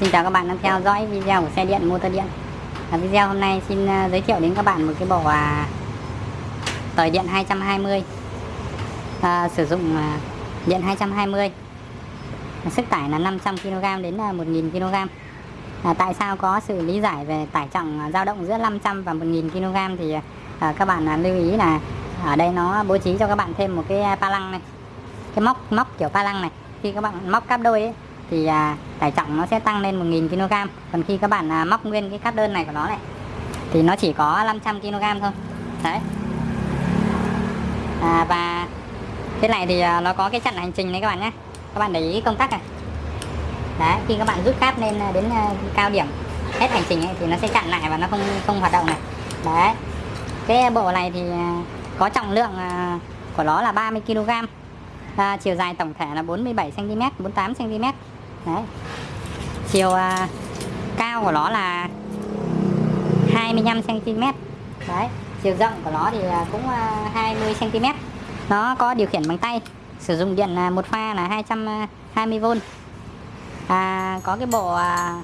Xin chào các bạn đang theo dõi video của xe điện motor điện. À, Video hôm nay xin à, giới thiệu đến các bạn một cái bộ à, tời điện 220 à, Sử dụng à, điện 220 Sức tải là 500kg đến à, 1000kg à, Tại sao có sự lý giải về tải trọng à, dao động giữa 500 và 1000kg Thì à, à, các bạn à, lưu ý là ở đây nó bố trí cho các bạn thêm một cái pa lăng này. Cái móc móc kiểu pa lăng này. Khi các bạn móc cáp đôi ấy, thì à, tải trọng nó sẽ tăng lên 1000 kg. Còn khi các bạn à, móc nguyên cái cáp đơn này của nó này thì nó chỉ có 500 kg thôi. Đấy. À, và cái này thì à, nó có cái chặn hành trình đấy các bạn nhé. Các bạn để ý công tắc này. Đấy khi các bạn rút cáp lên à, đến à, cao điểm hết hành trình ấy, thì nó sẽ chặn lại và nó không không hoạt động này. Đấy. Cái bộ này thì à, có trọng lượng à, của nó là 30 kg. À, chiều dài tổng thể là 47 cm 48 cm đấy. Chiều à, cao của nó là 25 cm đấy chiều rộng của nó thì cũng à, 20 cm nó có điều khiển bằng tay sử dụng điện à, một pha là 220V à, à, có cái bộ à,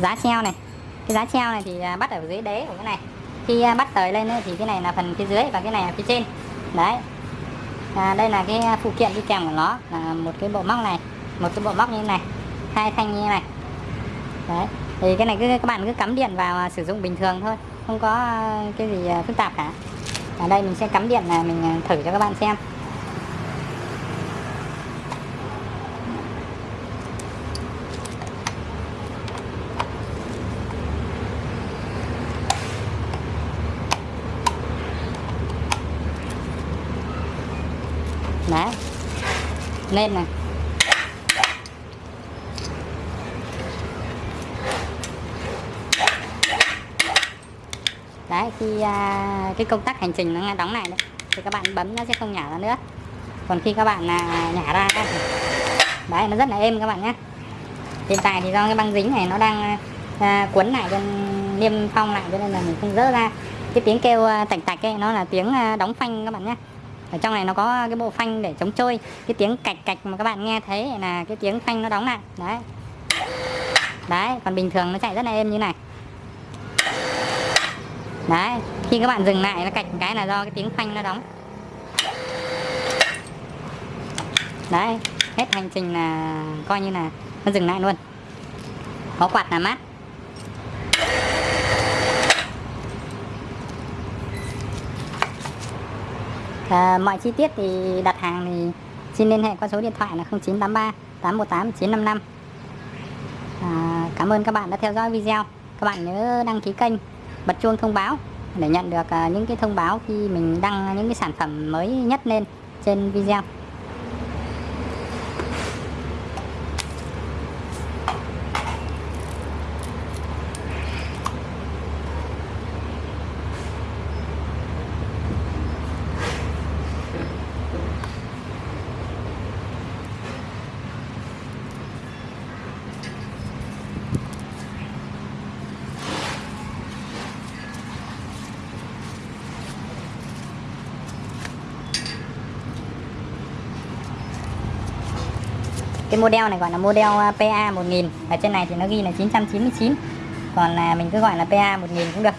giá treo này. Cái giá treo này thì bắt ở dưới đế của cái này. Khi à, bắt tời lên thì cái này là phần phía dưới và cái này là phía trên. Đấy. À, đây là cái phụ kiện đi kèm của nó là một cái bộ móc này một cái bộ móc như thế này, hai thanh như thế này. Đấy, thì cái này cứ, các bạn cứ cắm điện vào à, sử dụng bình thường thôi, không có à, cái gì à, phức tạp cả. Ở đây mình sẽ cắm điện là mình thử cho các bạn xem. Đấy. Lên này. Đấy khi à, cái công tắc hành trình nó đóng này đấy thì các bạn bấm nó sẽ không nhả ra nữa. Còn khi các bạn à, nhả ra thì đấy nó rất là êm các bạn nhé. Hiện tại thì do cái băng dính này nó đang à, cuốn lại cho niêm phong lại cho nên là mình không dỡ ra. Cái tiếng kêu à, tạch tạch ấy nó là tiếng à, đóng phanh các bạn nhé. Ở trong này nó có cái bộ phanh để chống trôi. Cái tiếng cạch cạch mà các bạn nghe thấy là cái tiếng phanh nó đóng lại. Đấy. Đấy còn bình thường nó chạy rất là êm như này đấy khi các bạn dừng lại nó cạch một cái là do cái tiếng phanh nó đóng. Đấy hết hành trình là coi như là nó dừng lại luôn. Có quạt là mát. À, mọi chi tiết thì đặt hàng thì xin liên hệ qua số điện thoại là 0983 818 955 à, cảm ơn các bạn đã theo dõi video. Các bạn nhớ đăng ký kênh bật chuông thông báo để nhận được à, những cái thông báo khi mình đăng những cái sản phẩm mới nhất lên trên video. Cái model này gọi là model à, PA 1000 ở trên này thì nó ghi là 999 còn là mình cứ gọi là PA 1000 cũng được.